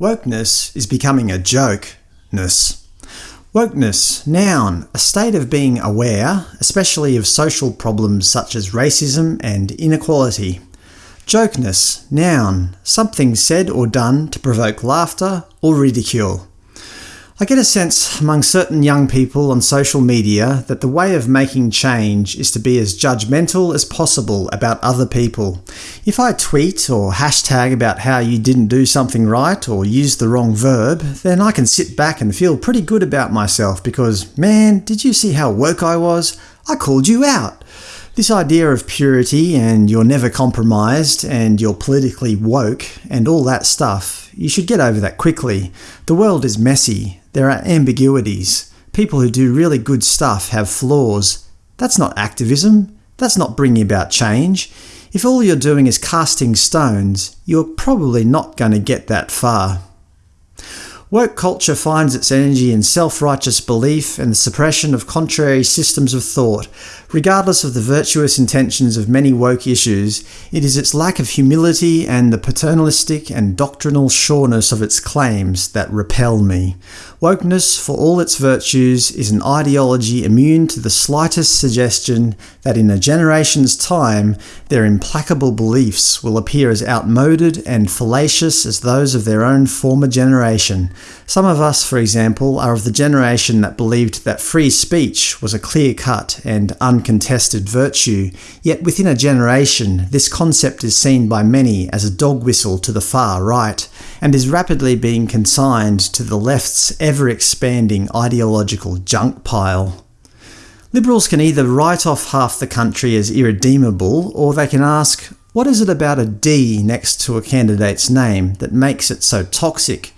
Wokeness is becoming a joke-ness. Wokeness, noun, a state of being aware, especially of social problems such as racism and inequality. Jokeness, noun, something said or done to provoke laughter or ridicule. I get a sense among certain young people on social media that the way of making change is to be as judgmental as possible about other people. If I tweet or hashtag about how you didn't do something right or use the wrong verb, then I can sit back and feel pretty good about myself because, man, did you see how woke I was? I called you out. This idea of purity and you're never compromised and you're politically woke and all that stuff, you should get over that quickly. The world is messy. There are ambiguities. People who do really good stuff have flaws. That's not activism. That's not bringing about change. If all you're doing is casting stones, you're probably not going to get that far. Woke culture finds its energy in self-righteous belief and the suppression of contrary systems of thought. Regardless of the virtuous intentions of many woke issues, it is its lack of humility and the paternalistic and doctrinal sureness of its claims that repel me. Wokeness, for all its virtues, is an ideology immune to the slightest suggestion that in a generation's time their implacable beliefs will appear as outmoded and fallacious as those of their own former generation. Some of us, for example, are of the generation that believed that free speech was a clear-cut and uncontested virtue, yet within a generation this concept is seen by many as a dog whistle to the far right, and is rapidly being consigned to the left's ever-expanding ideological junk pile. Liberals can either write off half the country as irredeemable, or they can ask, what is it about a D next to a candidate's name that makes it so toxic?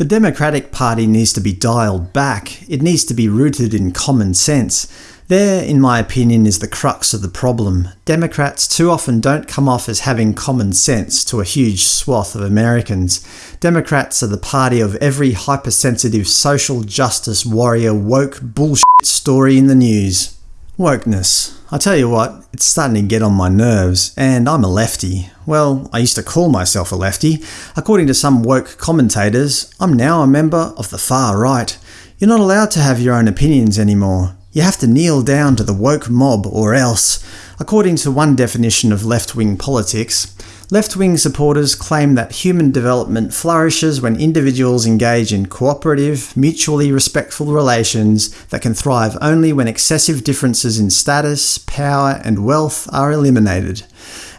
The Democratic Party needs to be dialed back. It needs to be rooted in common sense. There, in my opinion, is the crux of the problem. Democrats too often don't come off as having common sense to a huge swath of Americans. Democrats are the party of every hypersensitive social justice warrior woke bullshit story in the news. Wokeness. I tell you what, it's starting to get on my nerves, and I'm a lefty. Well, I used to call myself a lefty. According to some woke commentators, I'm now a member of the far right. You're not allowed to have your own opinions anymore. You have to kneel down to the woke mob or else. According to one definition of left-wing politics, Left-wing supporters claim that human development flourishes when individuals engage in cooperative, mutually respectful relations that can thrive only when excessive differences in status, power and wealth are eliminated.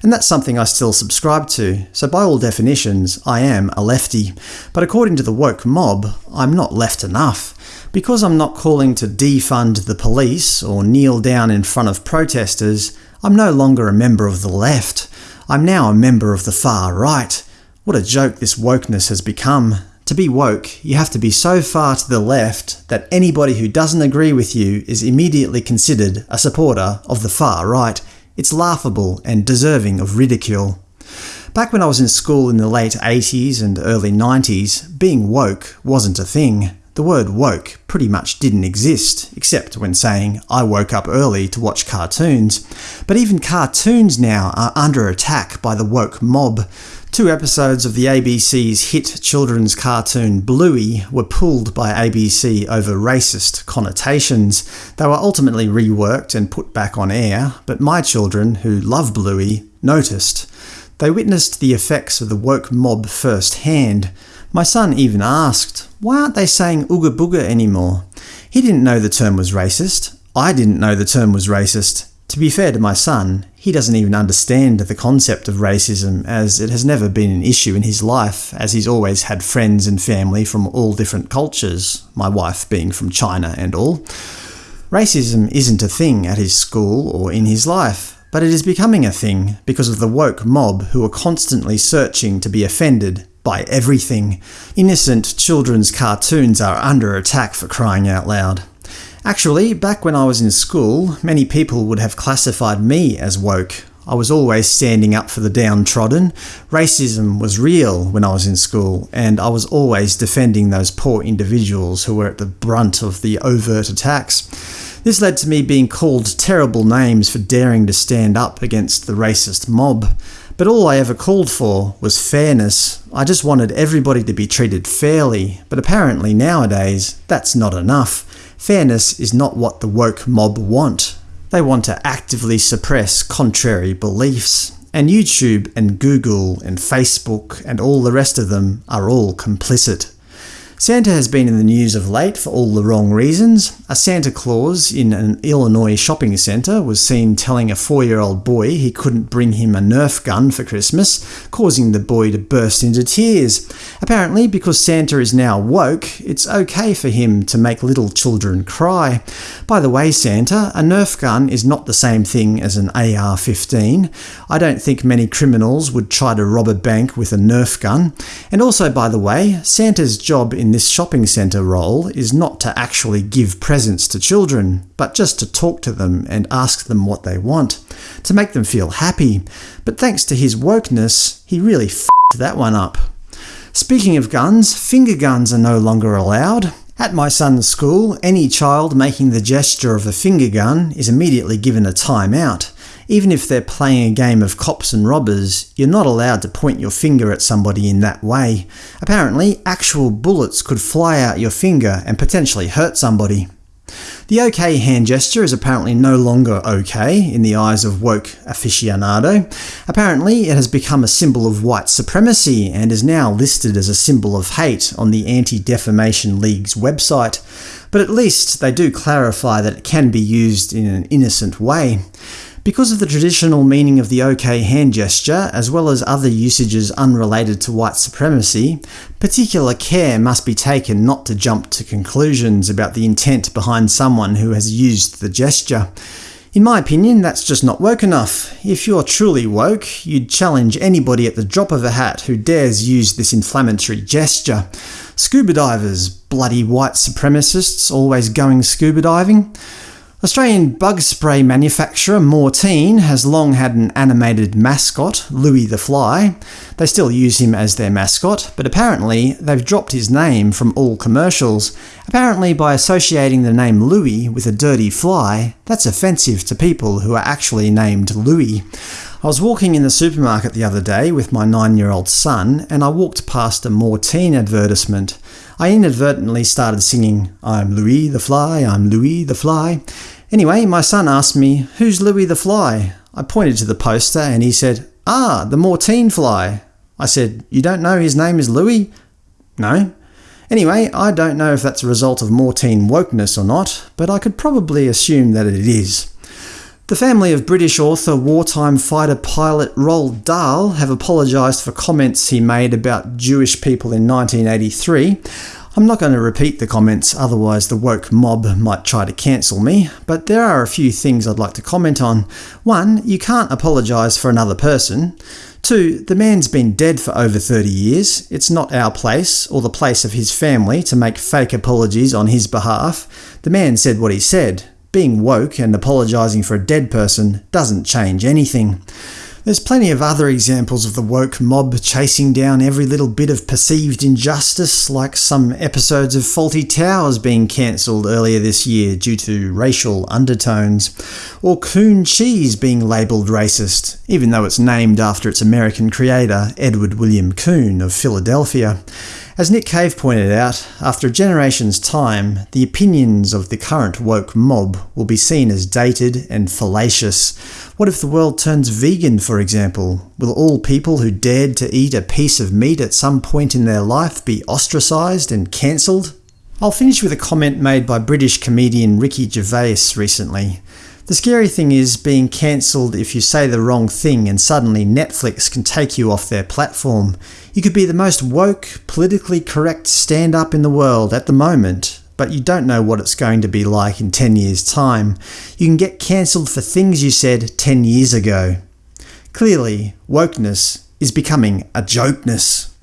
And that's something I still subscribe to, so by all definitions I am a lefty. But according to the woke mob, I'm not left enough. Because I'm not calling to defund the police or kneel down in front of protesters, I'm no longer a member of the left. I'm now a member of the far right. What a joke this wokeness has become. To be woke, you have to be so far to the left that anybody who doesn't agree with you is immediately considered a supporter of the far right. It's laughable and deserving of ridicule. Back when I was in school in the late 80s and early 90s, being woke wasn't a thing. The word woke pretty much didn't exist, except when saying, I woke up early to watch cartoons. But even cartoons now are under attack by the woke mob. Two episodes of the ABC's hit children's cartoon Bluey were pulled by ABC over racist connotations. They were ultimately reworked and put back on air, but my children, who love Bluey, noticed. They witnessed the effects of the woke mob firsthand. My son even asked, why aren't they saying ooga booga anymore? He didn't know the term was racist. I didn't know the term was racist. To be fair to my son, he doesn't even understand the concept of racism as it has never been an issue in his life as he's always had friends and family from all different cultures, my wife being from China and all. Racism isn't a thing at his school or in his life, but it is becoming a thing because of the woke mob who are constantly searching to be offended by everything. Innocent children's cartoons are under attack for crying out loud. Actually, back when I was in school, many people would have classified me as woke. I was always standing up for the downtrodden. Racism was real when I was in school, and I was always defending those poor individuals who were at the brunt of the overt attacks. This led to me being called terrible names for daring to stand up against the racist mob. But all I ever called for was fairness. I just wanted everybody to be treated fairly, but apparently nowadays that's not enough. Fairness is not what the woke mob want. They want to actively suppress contrary beliefs. And YouTube and Google and Facebook and all the rest of them are all complicit. Santa has been in the news of late for all the wrong reasons. A Santa Claus in an Illinois shopping centre was seen telling a four-year-old boy he couldn't bring him a Nerf gun for Christmas, causing the boy to burst into tears. Apparently, because Santa is now woke, it's okay for him to make little children cry. By the way, Santa, a Nerf gun is not the same thing as an AR-15. I don't think many criminals would try to rob a bank with a Nerf gun. And also, by the way, Santa's job in this shopping centre role is not to actually give presents to children, but just to talk to them and ask them what they want, to make them feel happy. But thanks to his wokeness, he really f***ed that one up. Speaking of guns, finger guns are no longer allowed. At my son's school, any child making the gesture of a finger gun is immediately given a time out. Even if they're playing a game of cops and robbers, you're not allowed to point your finger at somebody in that way. Apparently, actual bullets could fly out your finger and potentially hurt somebody. The OK hand gesture is apparently no longer OK in the eyes of woke aficionado. Apparently it has become a symbol of white supremacy and is now listed as a symbol of hate on the Anti-Defamation League's website. But at least they do clarify that it can be used in an innocent way. Because of the traditional meaning of the OK hand gesture, as well as other usages unrelated to white supremacy, particular care must be taken not to jump to conclusions about the intent behind someone who has used the gesture. In my opinion, that's just not woke enough. If you're truly woke, you'd challenge anybody at the drop of a hat who dares use this inflammatory gesture. Scuba divers, bloody white supremacists always going scuba diving. Australian bug spray manufacturer Mortein has long had an animated mascot, Louis the Fly. They still use him as their mascot, but apparently they've dropped his name from all commercials. Apparently by associating the name Louis with a dirty fly, that's offensive to people who are actually named Louis. I was walking in the supermarket the other day with my nine-year-old son, and I walked past a Mortein advertisement. I inadvertently started singing, I'm Louis the Fly, I'm Louis the Fly. Anyway, my son asked me, who's Louis the Fly? I pointed to the poster and he said, ah, the Mortein fly. I said, you don't know his name is Louis? No. Anyway, I don't know if that's a result of Mortein wokeness or not, but I could probably assume that it is. The family of British author, wartime fighter pilot Roald Dahl have apologised for comments he made about Jewish people in 1983. I'm not going to repeat the comments, otherwise the woke mob might try to cancel me, but there are a few things I'd like to comment on. One, you can't apologise for another person. Two, the man's been dead for over 30 years. It's not our place, or the place of his family, to make fake apologies on his behalf. The man said what he said. Being woke and apologising for a dead person doesn't change anything. There's plenty of other examples of the woke mob chasing down every little bit of perceived injustice, like some episodes of Fawlty Towers being cancelled earlier this year due to racial undertones, or Coon Cheese being labelled racist, even though it's named after its American creator, Edward William Coon of Philadelphia. As Nick Cave pointed out, after a generation's time, the opinions of the current woke mob will be seen as dated and fallacious. What if the world turns vegan, for example? Will all people who dared to eat a piece of meat at some point in their life be ostracised and cancelled? I'll finish with a comment made by British comedian Ricky Gervais recently. The scary thing is being cancelled if you say the wrong thing and suddenly Netflix can take you off their platform. You could be the most woke, politically correct stand-up in the world at the moment, but you don't know what it's going to be like in 10 years' time. You can get cancelled for things you said 10 years ago. Clearly, wokeness is becoming a jokeness.